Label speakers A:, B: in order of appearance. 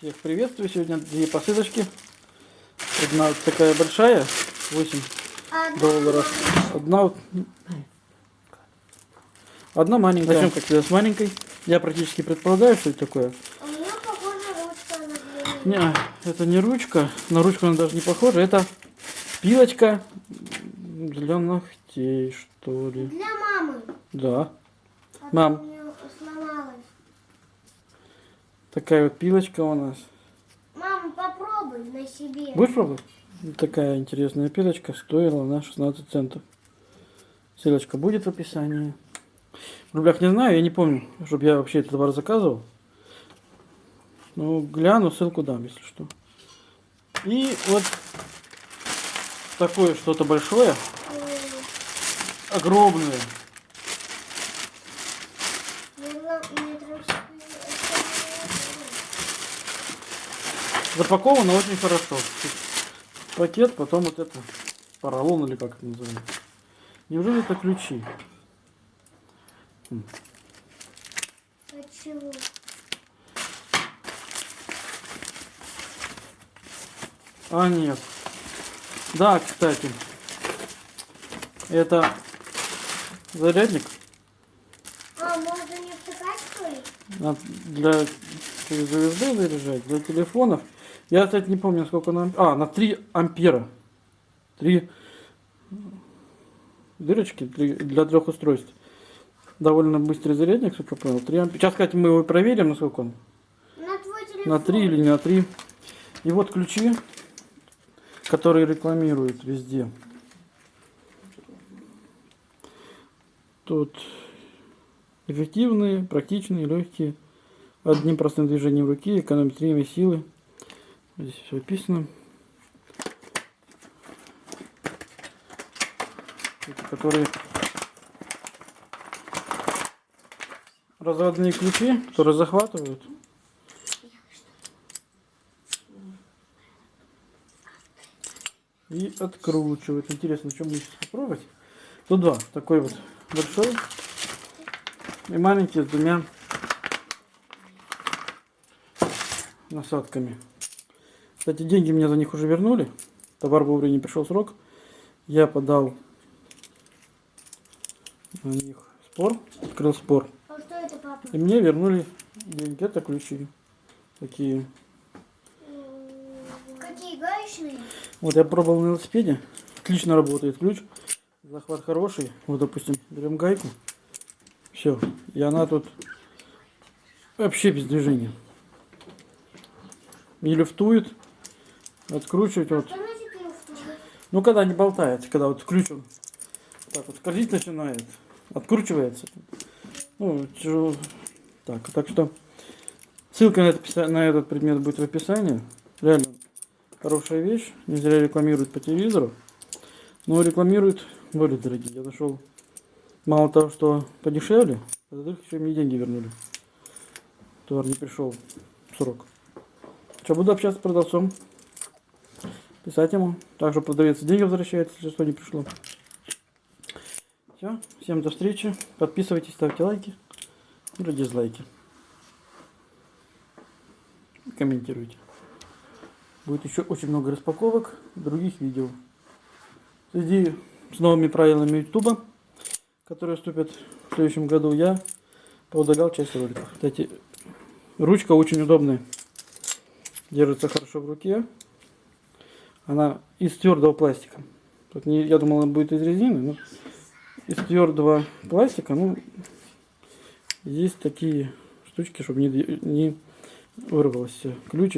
A: Всех приветствую. Сегодня две посылочки. Одна вот такая большая, 8 долларов. Одна вот... Одна маленькая. Начнем как всегда с маленькой. Я практически предполагаю, что это такое.
B: У меня похожа ручка на.
A: Не, это не ручка. На ручку она даже не похожа. Это пилочка для ногтей, что ли.
B: Для мамы.
A: Да.
B: А
A: Мам. Такая вот пилочка у нас.
B: Мама, попробуй на себе.
A: Будешь пробовать? Такая интересная пилочка стоила на 16 центов. Ссылочка будет в описании. В рублях не знаю, я не помню, чтобы я вообще этот товар заказывал. Ну, гляну, ссылку дам, если что. И вот такое что-то большое, огромное.
B: мне
A: Запаковано очень хорошо. Пакет, потом вот это поролон или как это называется. Неужели это ключи?
B: От чего?
A: А, нет. Да, кстати. Это зарядник
B: А, можно не втыкать, что ли?
A: для USB заряжать, для телефонов. Я, кстати, не помню, сколько на... А, на 3 ампера. 3 дырочки три- для трех устройств. Довольно быстрый зарядник, сколько понял. 3 ампера. Сейчас, кстати, мы его проверим, насколько он.
B: На твой телефон.
A: На 3 или не на 3. И вот ключи, которые рекламируют везде. Тут эффективные, практичные, легкие. Одним простым движением руки экономить время и силы. Здесь все описано. Эти, которые разводные ключи, которые захватывают. и откручивать. Интересно, что мы сейчас попробовать. Тут два. Такой вот большой и маленький с двумя насадками. Кстати, деньги мне за них уже вернули. Товар вовремя не пришел срок. Я подал на них спор, открыл спор.
B: А что это, папа?
A: И мне вернули деньги. Это ключи. Такие.
B: Какие гаечные?
A: Вот я пробовал на велосипеде. Отлично работает ключ. Захват хороший. Вот, допустим, берем гайку. Все. И она тут вообще без движения. Не люфтует. Откручивать вот. Ну, когда не болтается, когда вот ключ он так вот скользить начинает, откручивается. Ну, тяжело. Так, так что ссылка на, это, на этот предмет будет в описании. Реально хорошая вещь. Не зря рекламируют по телевизору. Но рекламируют более дорогие. Я нашел мало того, что подешевле, а во-вторых, еще мне деньги вернули. Товар не пришел в срок. Что, буду общаться с продавцом писать ему. Также продавец деньги возвращает, если что не пришло. Все, всем до встречи. Подписывайтесь, ставьте лайки или дизлайки. И Комментируйте. Будет еще очень много распаковок других видео. Связи с новыми правилами YouTube, которые вступят в следующем году, я поудалял часть роликов. Кстати, ручка очень удобная. Держится хорошо в руке. Она из твердого пластика. Тут не, я думал, она будет из резины, но из твердого пластика, ну, есть такие штучки, чтобы не, не вырвался ключ.